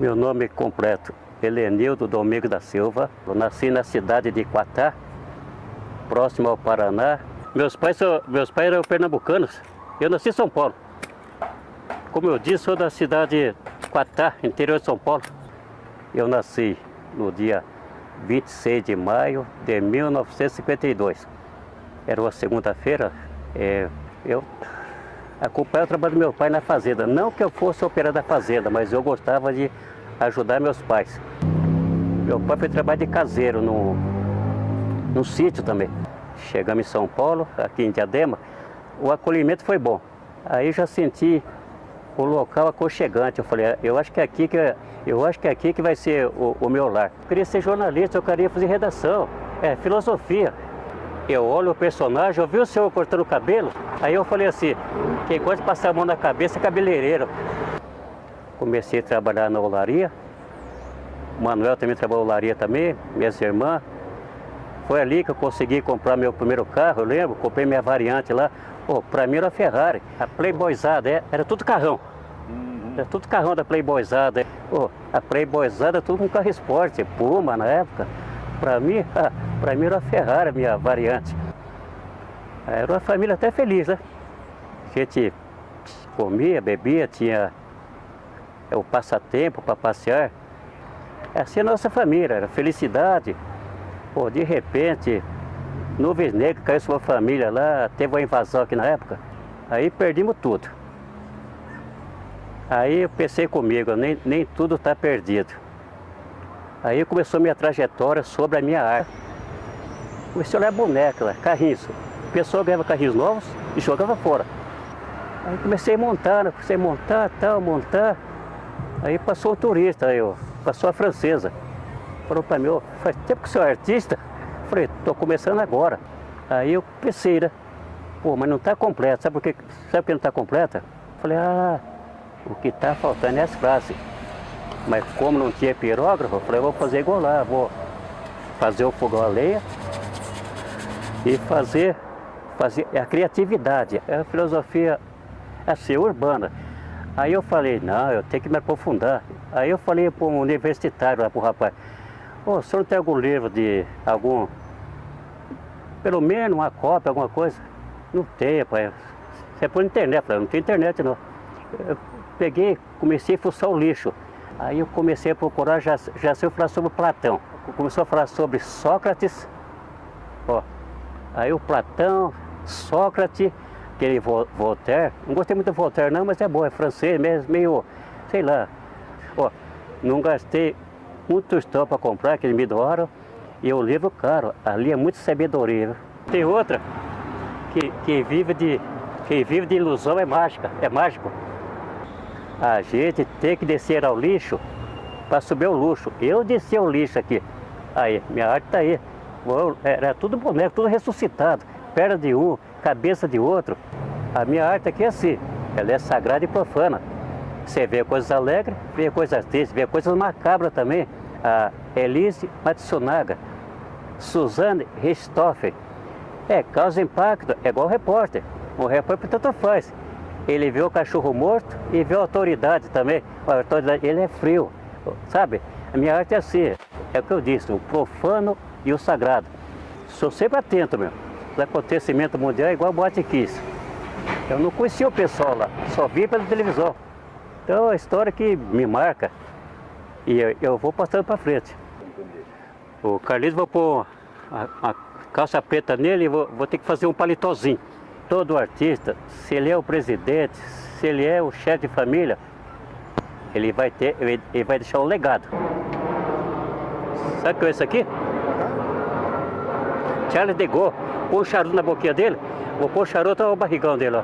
Meu nome completo, Helenildo Domingo da Silva. Eu nasci na cidade de Quatá, próximo ao Paraná. Meus pais, são, meus pais eram pernambucanos. Eu nasci em São Paulo. Como eu disse, sou da cidade de Quatá, interior de São Paulo. Eu nasci no dia 26 de maio de 1952. Era uma segunda-feira. É, eu acompanhava o trabalho do meu pai na fazenda. Não que eu fosse operar da fazenda, mas eu gostava de ajudar meus pais. Meu pai foi trabalhar de caseiro no, no sítio também. Chegamos em São Paulo, aqui em Diadema, o acolhimento foi bom. Aí já senti o local aconchegante. Eu falei, eu acho que é aqui que, eu acho que, é aqui que vai ser o, o meu lar. Eu queria ser jornalista, eu queria fazer redação, é, filosofia. Eu olho o personagem, eu vi o senhor cortando o cabelo, aí eu falei assim, gosta de passar a mão na cabeça é cabeleireiro. Comecei a trabalhar na olaria, o Manuel também trabalhou na olaria também, minhas irmãs. Foi ali que eu consegui comprar meu primeiro carro, eu lembro, comprei minha variante lá. Pô, pra mim era Ferrari, a Playboyzada, é, era tudo carrão. Era tudo carrão da Playboyzada. Pô, a Playboyzada tudo com carro esporte, Puma na época. Para mim, para mim era a Ferrari, minha variante. Era uma família até feliz, né? A gente comia, bebia, tinha o passatempo para passear. Assim a nossa família, era felicidade. Pô, de repente, nuvens negras caiu sobre a família lá, teve uma invasão aqui na época. Aí perdemos tudo. Aí eu pensei comigo, nem, nem tudo está perdido. Aí começou minha trajetória sobre a minha arte. Comecei a olhar boneca lá, carrinhos. A pessoa ganhava carrinhos novos e jogava fora. Aí comecei né? comecei montar, tal, montar. Aí passou o turista, aí, ó, passou a francesa. Falou para mim, oh, faz tempo que você é artista? Falei, tô começando agora. Aí eu pensei, né? Pô, mas não está completa. Sabe por que, sabe que não está completa? Falei, ah, o que está faltando é as frases. Mas como não tinha pirógrafo, eu falei, vou fazer igual lá, vou fazer o fogão a lenha e fazer, fazer a criatividade, a filosofia assim, urbana. Aí eu falei, não, eu tenho que me aprofundar. Aí eu falei para um universitário para o rapaz, oh, o senhor tem algum livro de algum, pelo menos uma cópia, alguma coisa? Não tem, rapaz. Você é por internet, falei, não tem internet não. Eu peguei, comecei a fuçar o lixo. Aí eu comecei a procurar, já, já sei falar sobre Platão. Começou a falar sobre Sócrates, ó. Aí o Platão, Sócrates, aquele Voltaire, não gostei muito do Voltaire não, mas é bom, é francês mesmo, meio, sei lá. Ó, não gastei muito tostão para comprar, aquele me doaram, e o livro caro, ali é muito sabedoria. Tem outra, que, que, vive de, que vive de ilusão é mágica, é mágico. A gente tem que descer ao lixo para subir o luxo. Eu desci ao lixo aqui. Aí, minha arte está aí. Era tudo boneco, tudo ressuscitado. Perna de um, cabeça de outro. A minha arte aqui é assim. Ela é sagrada e profana. Você vê coisas alegres, vê coisas tristes, vê coisas macabras também. A Elise Matsunaga, Suzanne Ristoffen. É, causa impacto, é igual o repórter. O repórter tanto faz. Ele vê o cachorro morto e vê a autoridade também. A autoridade, ele é frio, sabe? A minha arte é assim, é o que eu disse, o profano e o sagrado. Sou sempre atento, meu. Os acontecimentos mundiais é igual a Boate. Eu não conhecia o pessoal lá, só vi pela televisão. Então é uma história que me marca e eu vou passando para frente. O Carlinhos, vou pôr a, a calça preta nele e vou, vou ter que fazer um palitozinho todo artista, se ele é o presidente, se ele é o chefe de família, ele vai ter, ele vai deixar um legado. Sabe o que é isso aqui? Charles de Gaulle, põe um charuto na boquinha dele, vou pôr o charuto no barrigão dele, ó.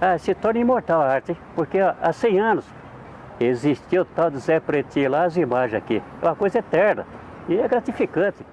Ah, se torna imortal a arte, porque há 100 anos existiu o tal de Zé Pretinho lá, as imagens aqui. É uma coisa eterna e é gratificante.